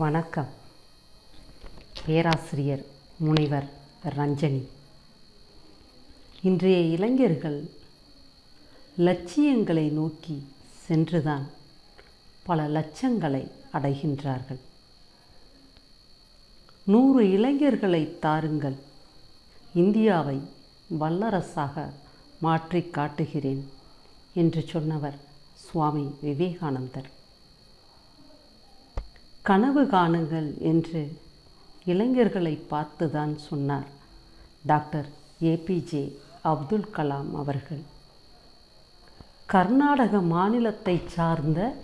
வணக்கம். பேராசிரியர் முனைவர் ரஞ்சனி. இன்றைய இளைஞர்கள் லட்சியங்களை நோக்கி சென்றுதான் பல லட்சங்களை அடைகின்றார்கள். நூறு இளைஞர்களை தாருங்கள். இந்தியாவை வல்லரசாக மாற்றி காட்டுகிறேன் என்று சொன்னவர் சுவாமி விவேகானந்தர். கனவு காணுங்கள் என்று இளைஞர்களை பார்த்துதான் சொன்னார் டாக்டர் ஏபிஜே அப்துல் கலாம் அவர்கள். கர்நாடக மாநிலத்தை சார்ந்த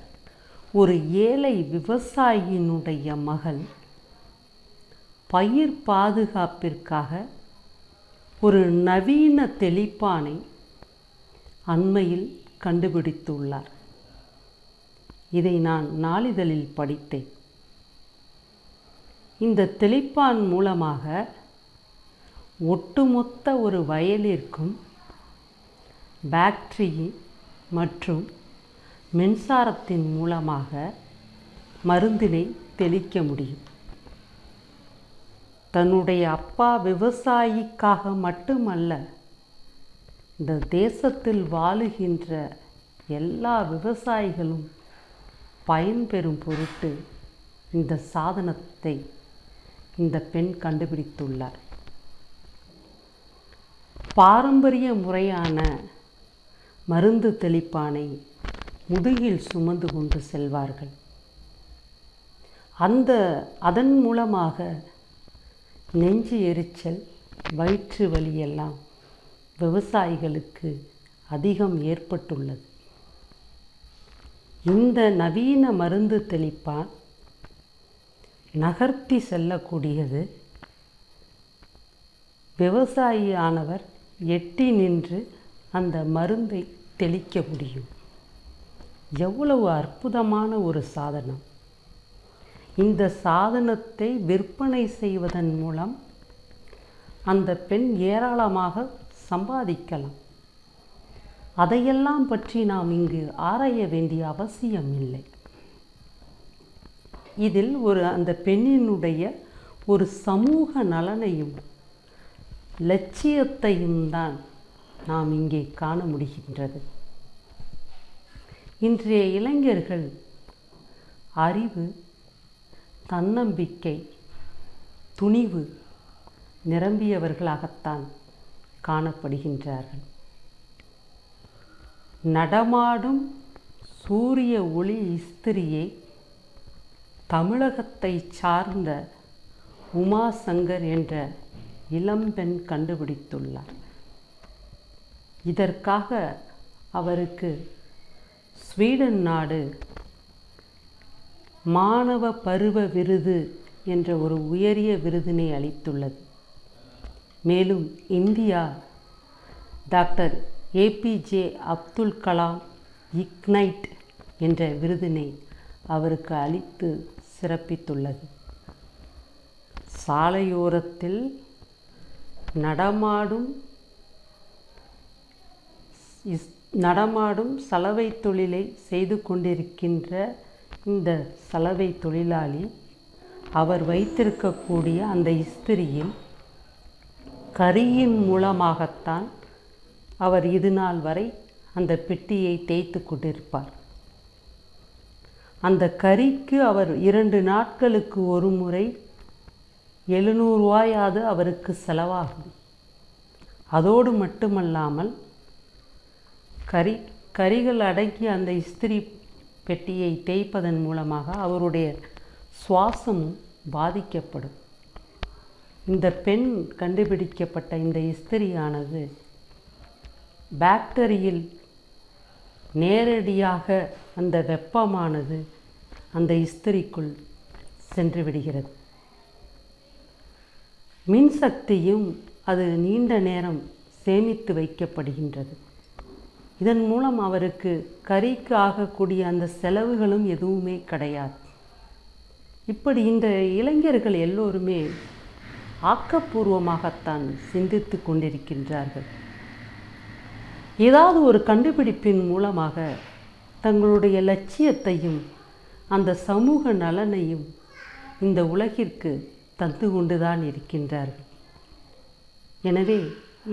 ஒரு ஏழை விவசாயியினுடைய மகள் பயிர் பாதுகாப்பிற்காக ஒரு நவீன தெளிப்பானை அண்மையில் கண்டுபிடித்துள்ளார். இதை நான் நாளிதழில் படித்தேன். இந்த தெளிப்பான் மூலமாக ஒட்டுமொத்த ஒரு வயலிற்கும் பேட்டரி மற்றும் மின்சாரத்தின் மூலமாக மருந்தினை தெளிக்க முடியும். தன்னுடைய அப்பா விவசாயிக்காக மட்டுமல்ல இந்த தேசத்தில் வாழுகின்ற எல்லா விவசாயிகளும் பயன்பெறும் பொருட்டு இந்த சாதனத்தை இந்த பெண் கண்டுபிடித்துள்ளார். பாரம்பரிய முறையான மருந்து தெளிப்பானை முதுகில் சுமந்து கொண்டு செல்வார்கள். அந்த அதன் மூலமாக நெஞ்சு எரிச்சல் வயிற்று வலியெல்லாம் விவசாயிகளுக்கு அதிகம் ஏற்பட்டுள்ளது. இந்த நவீன மருந்து தெளிப்பான் நகர்த்தி செல்லக்கூடியது. விவசாயியானவர் எட்டி நின்று அந்த மருந்தை தெளிக்க முடியும். எவ்வளவு அற்புதமான ஒரு சாதனம். இந்த சாதனத்தை விற்பனை செய்வதன் மூலம் அந்த பெண் ஏராளமாக சம்பாதிக்கலாம். அதையெல்லாம் பற்றி நாம் இங்கு ஆராய வேண்டிய அவசியம் இல்லை இதில் ஒரு அந்த பெண்ணினுடைய ஒரு சமூக நலனையும் லட்சியத்தையும் தான் நாம் இங்கே காண முடிகின்றது. இன்றைய இளைஞர்கள் அறிவு தன்னம்பிக்கை துணிவு நிரம்பியவர்களாகத்தான் காணப்படுகின்றார்கள். நடமாடும் சூரிய ஒளி இஸ்திரியை தமிழகத்தை சார்ந்த உமா சங்கர் என்ற இளம்பெண் கண்டுபிடித்துள்ளார். இதற்காக அவருக்கு ஸ்வீடன் நாடு மாணவ பருவ விருது என்ற ஒரு உயரிய விருதினை அளித்துள்ளது. மேலும் India doctor APJ Abdul Kalam ignite என்ற விருதினை அவருக்கு அளித்து சிறப்பித்துள்ளது. சாலையோரத்தில் நடமாடும் இஸ் நடமாடும் சலவை தொழிலை செய்து கொண்டிருக்கின்ற இந்த சலவை தொழிலாளி அவர் வைத்திருக்கக்கூடிய அந்த இஸ்திரியில் கரியின் மூலமாகத்தான் அவர் இது நாள் வரை அந்த பெட்டியை தேய்த்து கொண்டிருப்பார். அந்த கறிக்கு அவர் இரண்டு நாட்களுக்கு ஒரு முறை எழுநூறுவாயாவது அவருக்கு செலவாகும். அதோடு மட்டுமல்லாமல் கறி கறிகள் அடங்கிய அந்த இஸ்திரி பெட்டியை தேய்ப்பதன் மூலமாக அவருடைய சுவாசமும் பாதிக்கப்படும். இந்த பெண் கண்டுபிடிக்கப்பட்ட இந்த இஸ்திரியானது பேக்டரியில் நேரடியாக அந்த வெப்பமானது அந்த இஸ்திரிக்குள் சென்று விடுகிறது. மின்சக்தியும் அது நீண்ட நேரம் சேமித்து வைக்கப்படுகின்றது. இதன் மூலம் அவருக்கு கறிக்கு ஆகக்கூடிய அந்த செலவுகளும் எதுவுமே கிடையாது. இப்படி இந்த இளைஞர்கள் எல்லோருமே ஆக்கப்பூர்வமாகத்தான் சிந்தித்து கொண்டிருக்கின்றார்கள். ஏதாவது ஒரு கண்டுபிடிப்பின் மூலமாக தங்களுடைய லட்சியத்தையும் அந்த சமூக நலனையும் இந்த உலகிற்கு தந்து கொண்டுதான் இருக்கின்றார்கள். எனவே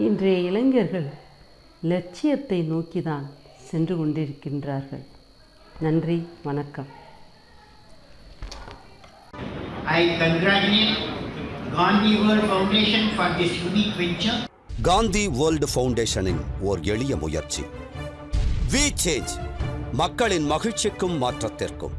இன்றைய இளைஞர்கள் லட்சியத்தை நோக்கிதான் சென்று கொண்டிருக்கின்றார்கள். நன்றி வணக்கம். I congratulate Gandhi World Foundation for this unique venture. Gandhi world ஃபவுண்டேஷனின் ஓர் எளிய முயற்சி. வி சேஞ்ச் மக்களின் மகிழ்ச்சிக்கும் மாற்றத்திற்கும்.